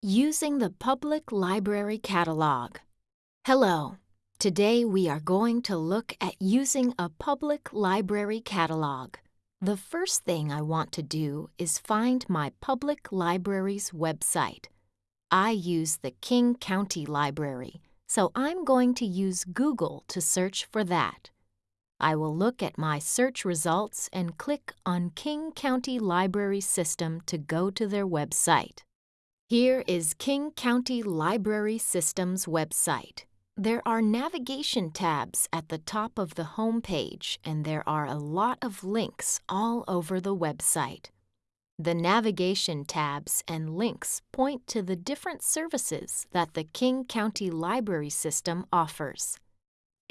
Using the Public Library Catalog. Hello. Today we are going to look at using a public library catalog. The first thing I want to do is find my public library's website. I use the King County Library, so I'm going to use Google to search for that. I will look at my search results and click on King County Library System to go to their website. Here is King County Library System's website. There are navigation tabs at the top of the home page, and there are a lot of links all over the website. The navigation tabs and links point to the different services that the King County Library System offers.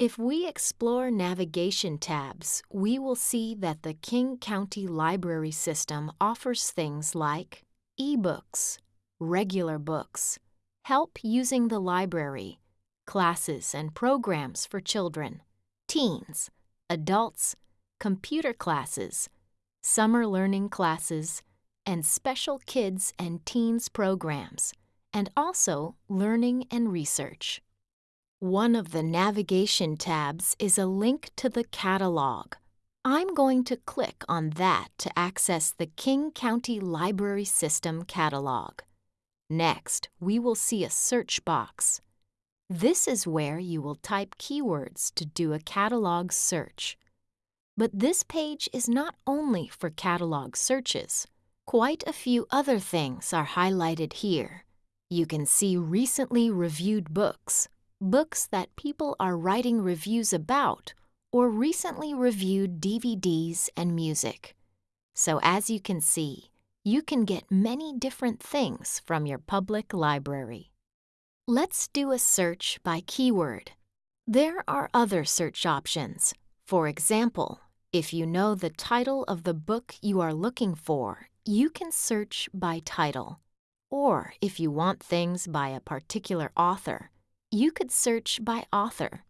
If we explore navigation tabs, we will see that the King County Library System offers things like ebooks, regular books, help using the library, classes and programs for children, teens, adults, computer classes, summer learning classes, and special kids and teens programs, and also learning and research. One of the navigation tabs is a link to the catalog. I'm going to click on that to access the King County Library System catalog. Next, we will see a search box. This is where you will type keywords to do a catalog search. But this page is not only for catalog searches. Quite a few other things are highlighted here. You can see recently reviewed books, books that people are writing reviews about, or recently reviewed DVDs and music. So as you can see, you can get many different things from your public library. Let's do a search by keyword. There are other search options. For example, if you know the title of the book you are looking for, you can search by title. Or if you want things by a particular author, you could search by author.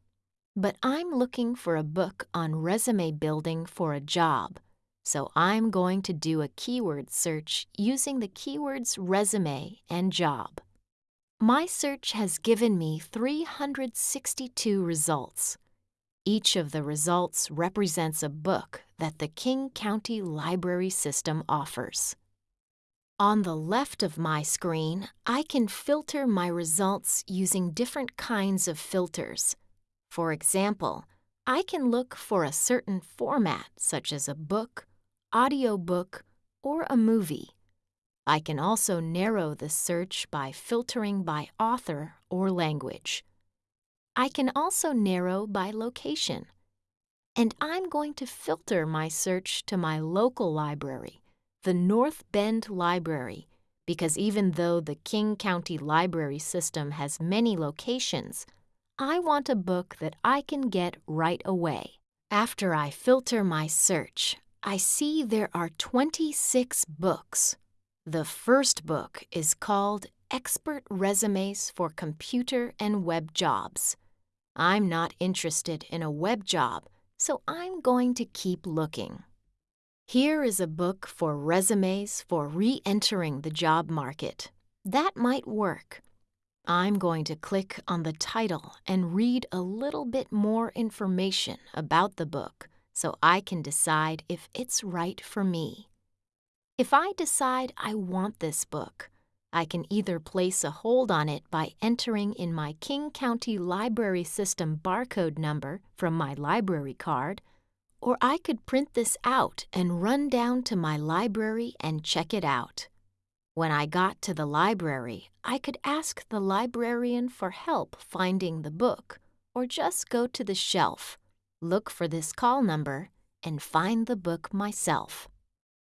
But I'm looking for a book on resume building for a job, so I'm going to do a keyword search using the keywords resume and job. My search has given me 362 results. Each of the results represents a book that the King County Library System offers. On the left of my screen, I can filter my results using different kinds of filters. For example, I can look for a certain format such as a book, audiobook, or a movie. I can also narrow the search by filtering by author or language. I can also narrow by location. And I'm going to filter my search to my local library, the North Bend Library, because even though the King County Library System has many locations, I want a book that I can get right away. After I filter my search, I see there are 26 books. The first book is called Expert Resumes for Computer and Web Jobs. I'm not interested in a web job, so I'm going to keep looking. Here is a book for resumes for re entering the job market. That might work. I'm going to click on the title and read a little bit more information about the book so I can decide if it's right for me. If I decide I want this book, I can either place a hold on it by entering in my King County Library System barcode number from my library card, or I could print this out and run down to my library and check it out. When I got to the library, I could ask the librarian for help finding the book, or just go to the shelf look for this call number, and find the book myself.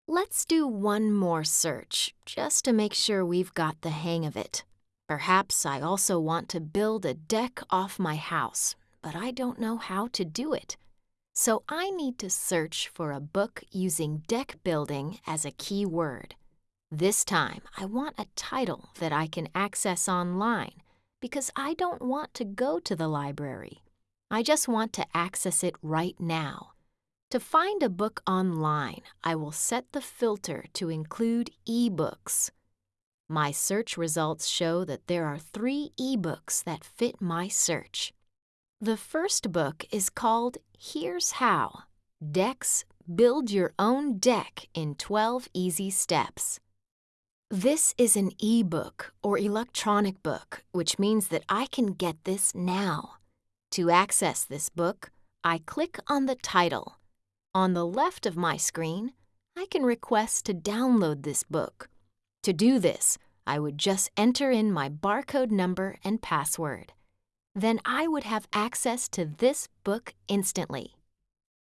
Let's do one more search, just to make sure we've got the hang of it. Perhaps I also want to build a deck off my house, but I don't know how to do it. So I need to search for a book using deck building as a key word. This time, I want a title that I can access online because I don't want to go to the library. I just want to access it right now. To find a book online, I will set the filter to include ebooks. My search results show that there are three ebooks that fit my search. The first book is called Here's How Decks Build Your Own Deck in 12 Easy Steps. This is an ebook or electronic book, which means that I can get this now. To access this book, I click on the title. On the left of my screen, I can request to download this book. To do this, I would just enter in my barcode number and password. Then I would have access to this book instantly.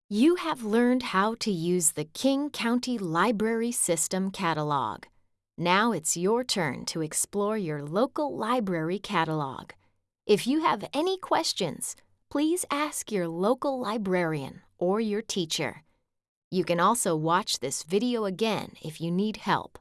You have learned how to use the King County Library System catalog. Now it's your turn to explore your local library catalog. If you have any questions, please ask your local librarian or your teacher. You can also watch this video again if you need help.